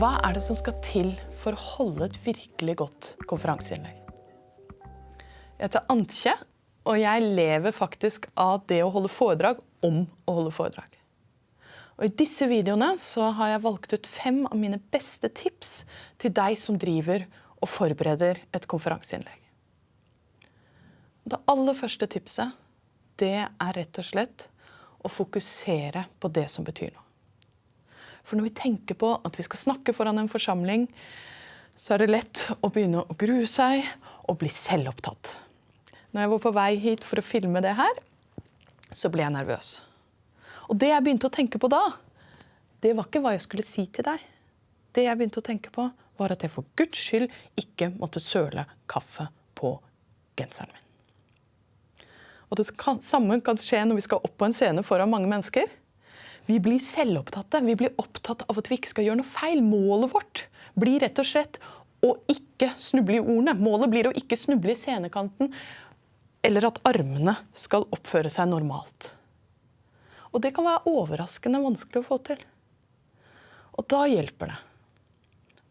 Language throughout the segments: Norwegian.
Hva er det som skal til for å holde et virkelig godt konferanseinnlegg? Jeg heter Antje, og jeg lever faktisk av det å holde foredrag om å holde foredrag. Og I disse videoene så har jeg valgt ut fem av mine beste tips til deg som driver og forbereder et konferanseinnlegg. Det aller første tipset det er rett og slett å fokusere på det som betyr noe. For når vi tenker på at vi skal snakke foran en forsamling, så er det lett å begynne å grue seg og bli selvopptatt. Når jeg var på vei hit for å filme det her, så ble jeg nervøs. Og det jeg begynte å tenke på da, det var ikke hva jeg skulle si til deg. Det jeg begynte å tenke på, var at jeg for Guds skyld ikke måtte søle kaffe på genseren min. Og det samme kan skje når vi skal opp på en scene foran mange mennesker. Vi blir selvopptatte. Vi blir opptatt av at vi ikke skal gjøre noe feil. Målet vårt blir rett og slett å ikke snuble i ordene. Målet blir å ikke snuble i scenekanten, eller at armene skal oppføre seg normalt. Og det kan være overraskende vanskelig å få til. Og da hjelper det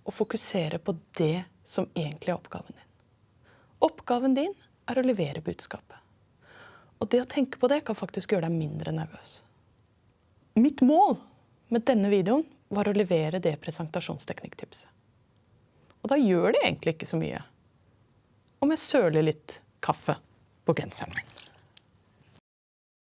å fokusere på det som egentlig er oppgaven din. Oppgaven din er å levere budskapet. Og det å tenke på det kan faktisk gjøre deg mindre nervøs. Mitt mål med denne videoen var å levere det presentasjonsteknikktipset. Og da gjør det egentlig ikke så mye om jeg søler litt kaffe på genseren min.